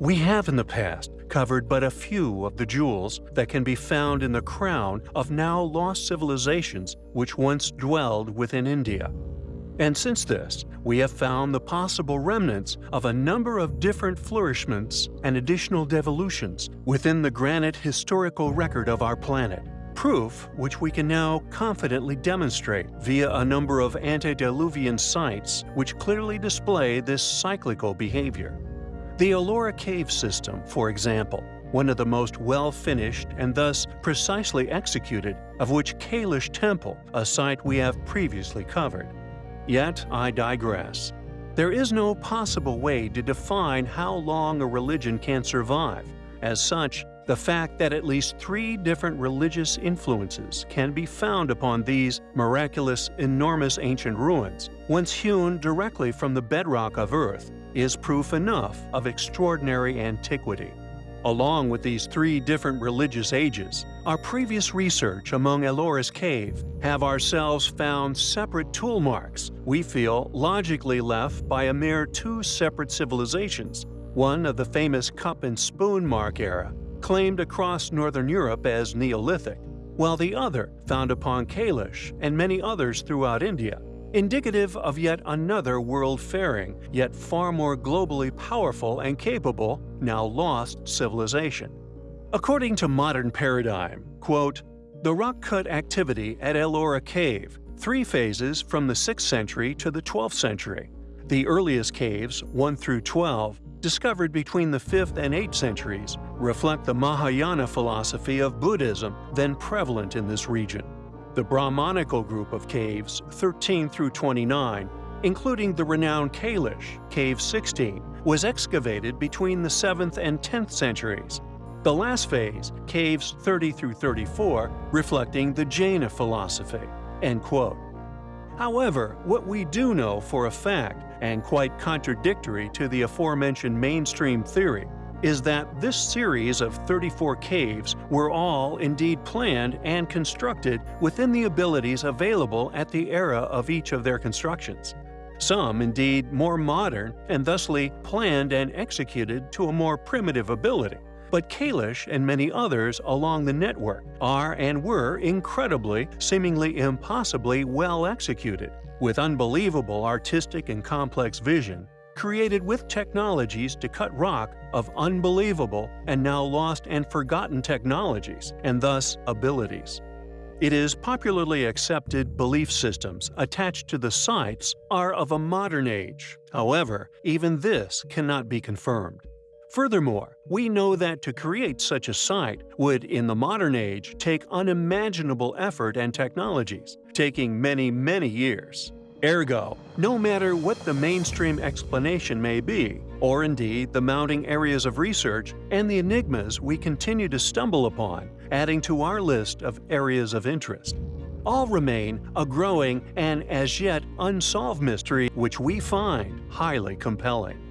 We have in the past covered but a few of the jewels that can be found in the crown of now lost civilizations which once dwelled within India. And since this, we have found the possible remnants of a number of different flourishments and additional devolutions within the granite historical record of our planet. Proof which we can now confidently demonstrate via a number of antediluvian sites which clearly display this cyclical behavior. The Ellora Cave System, for example, one of the most well-finished and thus precisely executed, of which Kailash Temple, a site we have previously covered. Yet I digress. There is no possible way to define how long a religion can survive. As such, the fact that at least three different religious influences can be found upon these miraculous, enormous ancient ruins, once hewn directly from the bedrock of Earth, is proof enough of extraordinary antiquity. Along with these three different religious ages, our previous research among Ellora's cave have ourselves found separate tool marks we feel logically left by a mere two separate civilizations, one of the famous cup and spoon mark era, claimed across northern Europe as Neolithic, while the other found upon Kailash and many others throughout India indicative of yet another world-faring, yet far more globally powerful and capable, now lost civilization. According to modern paradigm, quote, the rock-cut activity at Ellora Cave, three phases from the 6th century to the 12th century. The earliest caves, 1 through 12, discovered between the 5th and 8th centuries, reflect the Mahayana philosophy of Buddhism then prevalent in this region. The Brahmanical group of caves, 13 through 29, including the renowned Kailash, Cave 16, was excavated between the 7th and 10th centuries. The last phase, caves 30 through 34, reflecting the Jaina philosophy." End quote. However, what we do know for a fact, and quite contradictory to the aforementioned mainstream theory, is that this series of 34 caves were all indeed planned and constructed within the abilities available at the era of each of their constructions. Some, indeed, more modern and thusly planned and executed to a more primitive ability. But Kailash and many others along the network are and were incredibly, seemingly impossibly well executed, with unbelievable artistic and complex vision, created with technologies to cut rock of unbelievable and now lost and forgotten technologies, and thus abilities. It is popularly accepted belief systems attached to the sites are of a modern age. However, even this cannot be confirmed. Furthermore, we know that to create such a site would, in the modern age, take unimaginable effort and technologies, taking many, many years. Ergo, no matter what the mainstream explanation may be, or indeed the mounting areas of research and the enigmas we continue to stumble upon, adding to our list of areas of interest, all remain a growing and as yet unsolved mystery which we find highly compelling.